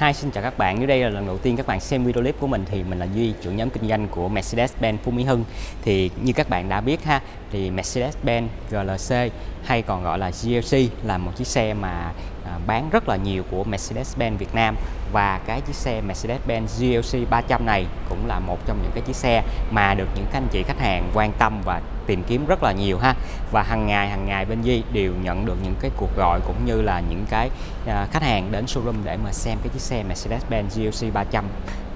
Hi, xin chào các bạn. Nếu đây là lần đầu tiên các bạn xem video clip của mình thì mình là Duy, trưởng nhóm kinh doanh của Mercedes-Benz Phú Mỹ Hưng. Thì như các bạn đã biết ha, thì Mercedes-Benz GLC hay còn gọi là GLC là một chiếc xe mà bán rất là nhiều của Mercedes-Benz Việt Nam. Và cái chiếc xe Mercedes-Benz GLC 300 này cũng là một trong những cái chiếc xe mà được những anh chị khách hàng quan tâm và tìm kiếm rất là nhiều ha. Và hàng ngày hàng ngày bên Di đều nhận được những cái cuộc gọi cũng như là những cái à, khách hàng đến showroom để mà xem cái chiếc xe Mercedes-Benz GLC 300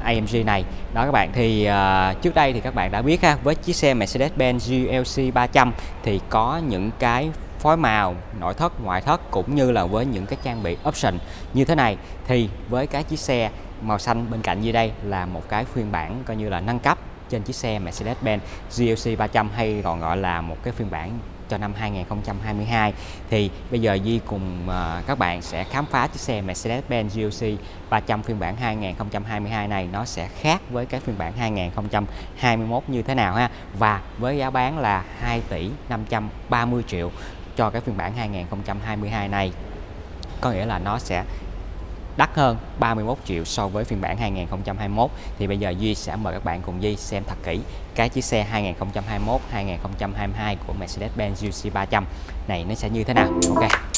AMG này. Đó các bạn thì uh, trước đây thì các bạn đã biết ha với chiếc xe Mercedes-Benz GLC 300 thì có những cái phối màu nội thất ngoại thất cũng như là với những cái trang bị option. Như thế này thì với cái chiếc xe màu xanh bên cạnh như đây là một cái phiên bản coi như là nâng cấp trên chiếc xe Mercedes-Benz GLC 300 hay còn gọi là một cái phiên bản cho năm 2022 thì bây giờ Di cùng uh, các bạn sẽ khám phá chiếc xe Mercedes-Benz GLC 300 phiên bản 2022 này nó sẽ khác với cái phiên bản 2021 như thế nào ha? Và với giá bán là 2 tỷ 530 triệu cho cái phiên bản 2022 này. Có nghĩa là nó sẽ đắt hơn 31 triệu so với phiên bản 2021 thì bây giờ Duy sẽ mời các bạn cùng Duy xem thật kỹ cái chiếc xe 2021 2022 của Mercedes-Benz GLC 300 này, nó sẽ như thế nào? Ok.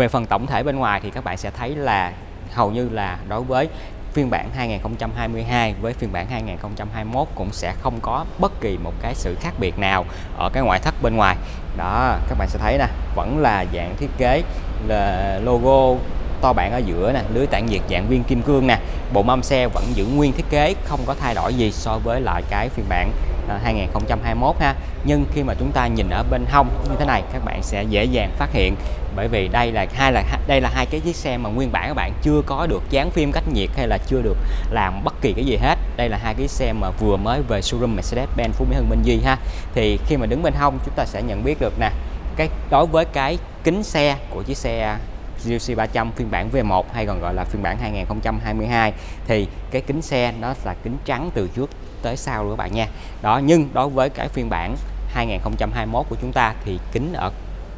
Về phần tổng thể bên ngoài thì các bạn sẽ thấy là hầu như là đối với phiên bản 2022 với phiên bản 2021 cũng sẽ không có bất kỳ một cái sự khác biệt nào ở cái ngoại thất bên ngoài. Đó, các bạn sẽ thấy nè, vẫn là dạng thiết kế, là logo to bản ở giữa nè, lưới tản nhiệt dạng viên kim cương nè. Bộ mâm xe vẫn giữ nguyên thiết kế, không có thay đổi gì so với lại cái phiên bản À, 2021 ha. Nhưng khi mà chúng ta nhìn ở bên hông như thế này, các bạn sẽ dễ dàng phát hiện. Bởi vì đây là hai là đây là hai cái chiếc xe mà nguyên bản các bạn chưa có được dán phim cách nhiệt hay là chưa được làm bất kỳ cái gì hết. Đây là hai cái xe mà vừa mới về showroom Mercedes-Benz Phú Mỹ Hưng, Minh Duy ha. Thì khi mà đứng bên hông, chúng ta sẽ nhận biết được nè, cái, đối với cái kính xe của chiếc xe GLC 300 phiên bản V1 hay còn gọi là phiên bản 2022 thì cái kính xe nó là kính trắng từ trước tới sau luôn các bạn nha. Đó nhưng đối với cái phiên bản 2021 của chúng ta thì kính ở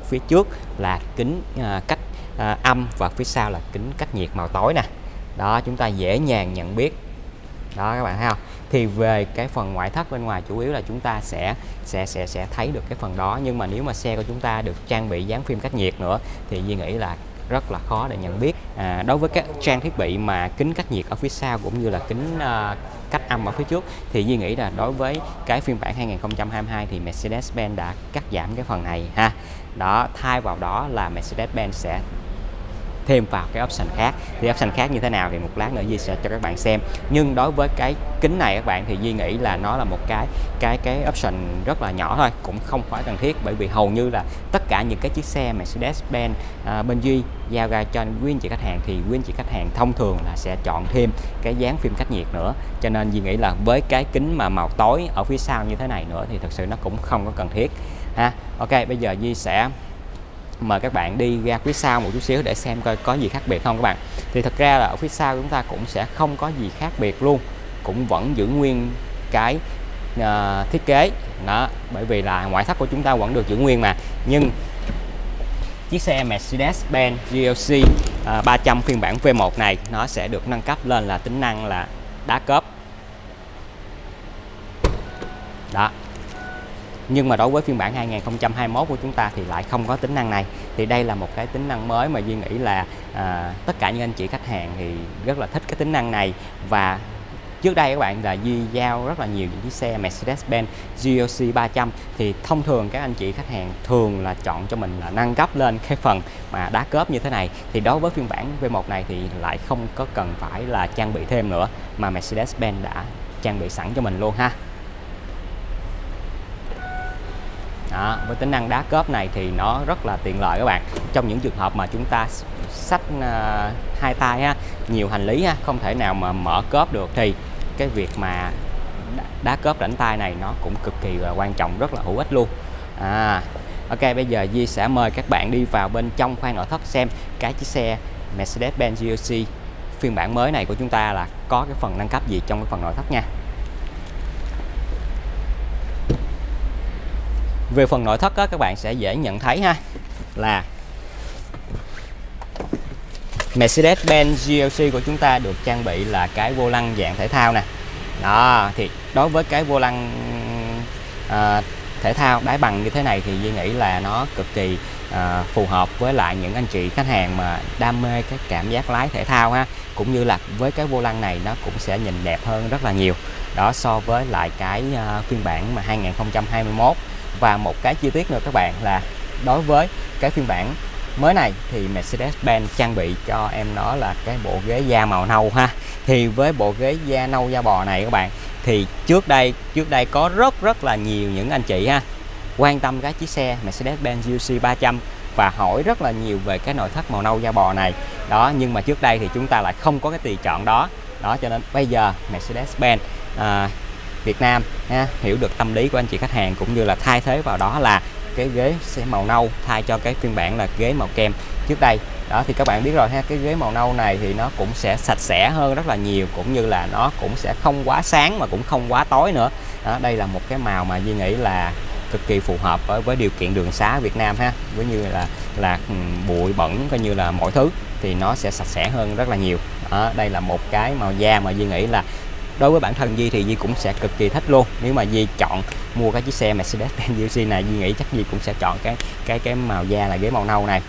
phía trước là kính à, cách à, âm và phía sau là kính cách nhiệt màu tối nè. Đó chúng ta dễ dàng nhận biết. Đó các bạn thấy không? Thì về cái phần ngoại thất bên ngoài chủ yếu là chúng ta sẽ sẽ sẽ sẽ thấy được cái phần đó. Nhưng mà nếu mà xe của chúng ta được trang bị dán phim cách nhiệt nữa thì Duy nghĩ là rất là khó để nhận biết. À, đối với các trang thiết bị mà kính cách nhiệt ở phía sau cũng như là kính à, âm ở phía trước, thì Duy nghĩ là đối với cái phiên bản 2022 thì Mercedes-Benz đã cắt giảm cái phần này ha. Đó, thay vào đó là Mercedes-Benz sẽ thêm vào cái option khác. Thì option khác như thế nào thì một lát nữa Duy sẽ cho các bạn xem. Nhưng đối với cái kính này các bạn thì Duy nghĩ là nó là một cái cái cái option rất là nhỏ thôi cũng không phải cần thiết. Bởi vì hầu như là tất cả những cái chiếc xe Mercedes-Benz à, bên Duy giao ra cho quý anh chị khách hàng thì quý anh chị khách hàng thông thường là sẽ chọn thêm cái dán phim cách nhiệt nữa. Cho nên Duy nghĩ là với cái kính mà màu tối ở phía sau như thế này nữa thì thực sự nó cũng không có cần thiết ha. Ok bây giờ Duy sẽ mời các bạn đi ra phía sau một chút xíu để xem coi có gì khác biệt không các bạn. Thì thật ra là ở phía sau chúng ta cũng sẽ không có gì khác biệt luôn cũng vẫn giữ nguyên cái uh, thiết kế. Đó bởi vì là ngoại thất của chúng ta vẫn được giữ nguyên mà. Nhưng chiếc xe Mercedes-Benz GLC uh, 300 phiên bản V1 này nó sẽ được nâng cấp lên là tính năng là đá cớp đó nhưng mà đối với phiên bản 2021 của chúng ta thì lại không có tính năng này. Thì đây là một cái tính năng mới mà Duy nghĩ là à, tất cả những anh chị khách hàng thì rất là thích cái tính năng này. Và trước đây các bạn là duy giao rất là nhiều những chiếc xe Mercedes-Benz GLC 300 thì thông thường các anh chị khách hàng thường là chọn cho mình là nâng cấp lên cái phần mà đá cớp như thế này. Thì đối với phiên bản V1 này thì lại không có cần phải là trang bị thêm nữa mà Mercedes-Benz đã trang bị sẵn cho mình luôn ha. Đó, với tính năng đá cớp này thì nó rất là tiện lợi các bạn. Trong những trường hợp mà chúng ta sách uh, ờ, hai tay ha nhiều hành lý ha không thể nào mà mở cớp được thì cái việc mà đá cớp rảnh tay này nó cũng cực kỳ là quan trọng rất là hữu ích luôn. À Ok bây giờ Di sẽ mời các bạn đi vào bên trong khoang nội thất xem cái chiếc xe Mercedes-Benz GLC phiên bản mới này của chúng ta là có cái phần nâng cấp gì trong cái phần nội thất nha. Về phần nội thất đó, các bạn sẽ dễ nhận thấy ha là Mercedes-Benz GLC của chúng ta được trang bị là cái vô lăng dạng thể thao nè. Đó thì đối với cái vô lăng à, thể thao đáy bằng như thế này thì Duy nghĩ là nó cực kỳ à, phù hợp với lại những anh chị khách hàng mà đam mê cái cảm giác lái thể thao ha. Cũng như là với cái vô lăng này nó cũng sẽ nhìn đẹp hơn rất là nhiều. Đó so với lại cái à, phiên bản mà 2021 và một cái chi tiết nữa các bạn là đối với cái phiên bản mới này thì Mercedes-Benz trang bị cho em nó là cái bộ ghế da màu nâu ha. Thì với bộ ghế da nâu da bò này các bạn thì trước đây trước đây có rất rất là nhiều những anh chị ha quan tâm cái chiếc xe Mercedes-Benz GLC 300 và hỏi rất là nhiều về cái nội thất màu nâu da bò này. Đó nhưng mà trước đây thì chúng ta lại không có cái tùy chọn đó. Đó cho nên bây giờ Mercedes-Benz à, Việt Nam ha, hiểu được tâm lý của anh chị khách hàng cũng như là thay thế vào đó là cái ghế sẽ màu nâu thay cho cái phiên bản là ghế màu kem trước đây. Đó thì các bạn biết rồi ha cái ghế màu nâu này thì nó cũng sẽ sạch sẽ hơn rất là nhiều cũng như là nó cũng sẽ không quá sáng mà cũng không quá tối nữa. Đó, đây là một cái màu mà Duy nghĩ là cực kỳ phù hợp với, với điều kiện đường xá Việt Nam ha với như là là ừ, bụi bẩn coi như là mọi thứ thì nó sẽ sạch sẽ hơn rất là nhiều. Đó, đây là một cái màu da mà Duy nghĩ là đối với bản thân Di thì Di cũng sẽ cực kỳ thích luôn. Nếu mà Di chọn mua cái chiếc xe Mercedes-Benz GLC này Di nghĩ chắc Di cũng sẽ chọn cái cái cái màu da là ghế màu nâu này.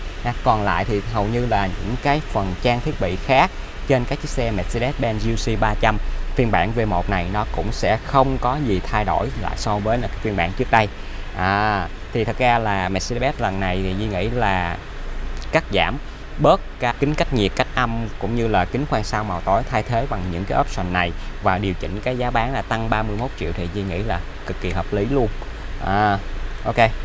Còn lại thì hầu như là những cái phần trang thiết bị khác trên các chiếc xe Mercedes-Benz GLC 300 phiên bản V1 này nó cũng sẽ không có gì thay đổi lại so với là phiên bản trước đây. À, thì thật ra là Mercedes lần này thì Di nghĩ là cắt giảm bớt các kính cách nhiệt cách âm cũng như là kính khoan sau màu tối thay thế bằng những cái option này và điều chỉnh cái giá bán là tăng 31 triệu thì Duy nghĩ là cực kỳ hợp lý luôn. À, ok.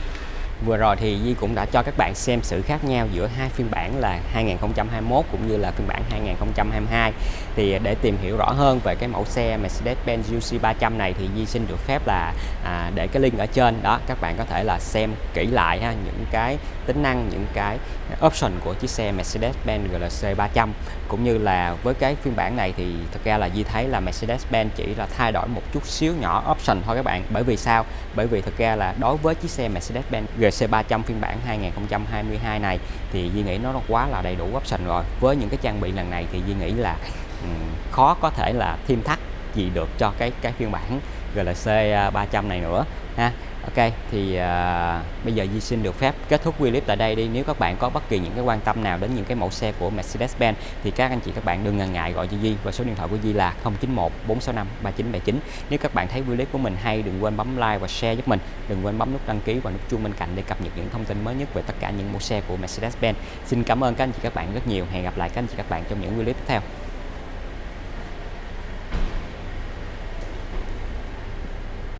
Vừa rồi thì Di cũng đã cho các bạn xem sự khác nhau giữa hai phiên bản là 2021 cũng như là phiên bản 2022 thì để tìm hiểu rõ hơn về cái mẫu xe Mercedes-Benz GLC 300 này thì Di xin được phép là à, để cái link ở trên. Đó các bạn có thể là xem kỹ lại ha những cái tính năng những cái option của chiếc xe Mercedes-Benz GLC 300 cũng như là với cái phiên bản này thì thực ra là Di thấy là Mercedes-Benz chỉ là thay đổi một chút xíu nhỏ option thôi các bạn. Bởi vì sao? Bởi vì thực ra là đối với chiếc xe Mercedes-Benz GC300 phiên bản 2022 này thì Duy nghĩ nó quá là đầy đủ option rồi. Với những cái trang bị lần này thì Duy nghĩ là um, khó có thể là thêm thắt gì được cho cái cái phiên bản GLC 300 à, này nữa ha. Ok thì uh, bây giờ Di xin được phép kết thúc video clip tại đây đi. Nếu các bạn có bất kỳ những cái quan tâm nào đến những cái mẫu xe của Mercedes-Benz thì các anh chị các bạn đừng ngần ngại gọi cho Di. Và số điện thoại của Di là 091 465 3979 nếu các bạn thấy video clip của mình hay đừng quên bấm like và share giúp mình. Đừng quên bấm nút đăng ký và nút chuông bên cạnh để cập nhật những thông tin mới nhất về tất cả những mẫu xe của Mercedes-Benz. Xin cảm ơn các anh chị các bạn rất nhiều. Hẹn gặp lại các anh chị các bạn trong những video clip tiếp theo.